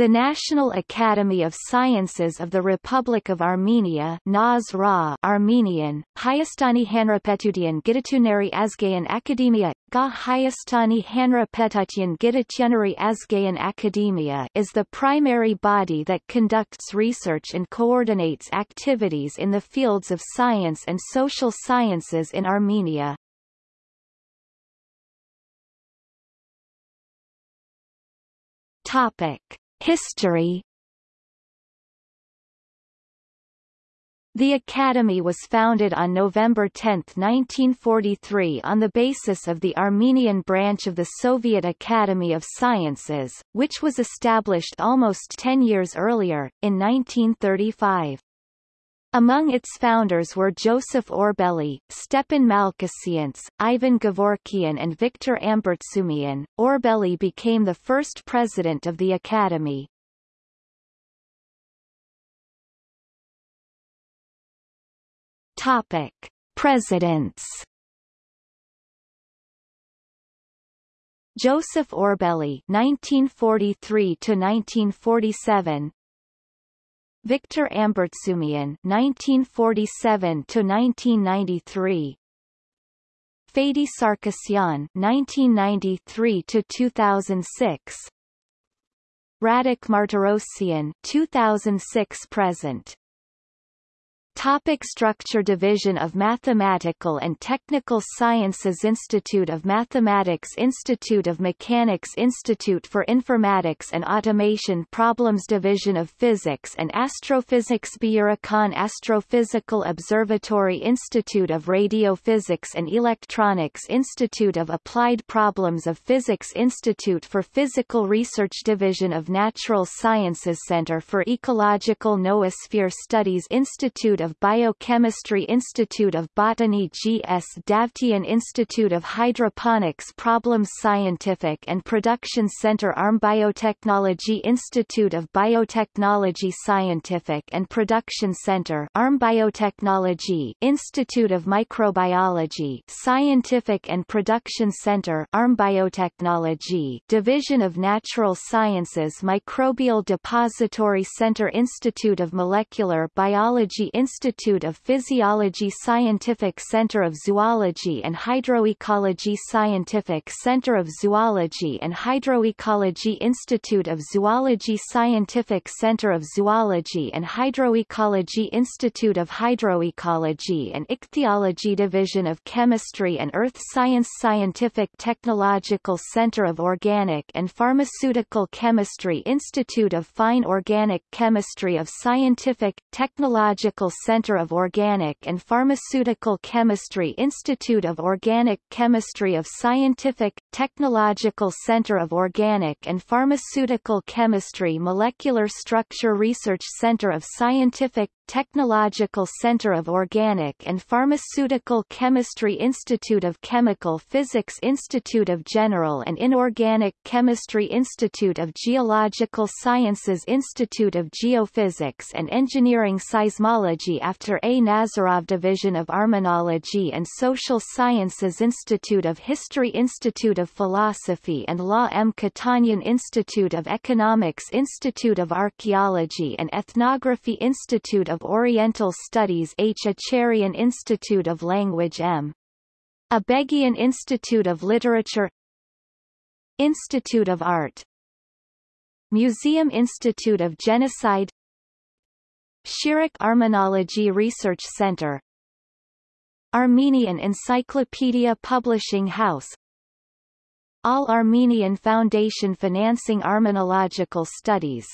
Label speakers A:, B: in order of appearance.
A: The National Academy of Sciences of the Republic of Armenia NASRA Armenian, Hayastani Hanrapetutian Gidatunari Azgayan Ga Hayastani Azgayan is the primary body that conducts research and coordinates activities in the fields of science and social sciences in Armenia. Topic. History The Academy was founded on November 10, 1943 on the basis of the Armenian branch of the Soviet Academy of Sciences, which was established almost ten years earlier, in 1935. Among its founders were Joseph Orbeli, Stepan Malkhasyants, Ivan Gavorkian and Victor Ambartsumian. Orbeli became the first president of the Academy. Topic: Presidents. Joseph Orbeli (1943 to 1947), Victor Ambartsumian (1947–1993), Fadi Sarkisyan (1993–2006), Radik Martirosyan (2006–present). Topic structure Division of Mathematical and Technical Sciences Institute of Mathematics Institute of Mechanics Institute for Informatics and Automation Problems Division of Physics and Astrophysics Byurakan Astrophysical Observatory Institute of Radiophysics and Electronics Institute of Applied Problems of Physics Institute for Physical Research Division of Natural Sciences Center for Ecological Noosphere Studies Institute of of Biochemistry Institute of Botany G.S. Davtyan Institute of Hydroponics Problems Scientific and Production Center ARM Biotechnology Institute of Biotechnology Scientific and Production Center ARM Biotechnology Institute of Microbiology Scientific and Production Center ARM Biotechnology Division of Natural Sciences Microbial Depository Center Institute of Molecular Biology Institute Institute of Physiology Scientific Center of Zoology and Hydroecology Scientific Center of Zoology and Hydroecology Institute of Zoology Scientific Center of Zoology and Hydroecology Institute of Hydroecology and Ichthyology Division of Chemistry and Earth Science Scientific Technological Center of Organic and Pharmaceutical Chemistry Institute of Fine Organic Chemistry of Scientific, Technological Center of Organic and Pharmaceutical Chemistry Institute of Organic Chemistry of Scientific, Technological Center of Organic and Pharmaceutical Chemistry Molecular Structure Research Center of Scientific, Technological Center of Organic and Pharmaceutical Chemistry Institute of Chemical Physics Institute of General and Inorganic Chemistry Institute of Geological Sciences Institute of Geophysics and Engineering Seismology after A. Nazarov Division of Armenology and Social Sciences Institute of History Institute of Philosophy and Law M. Kotanyan Institute of Economics Institute of Archaeology and Ethnography Institute of Oriental Studies H. Acharian Institute of Language M. Abeghian Institute of Literature Institute of Art Museum Institute of Genocide Shirak Armenology Research Center Armenian Encyclopedia Publishing House All Armenian Foundation financing Armenological Studies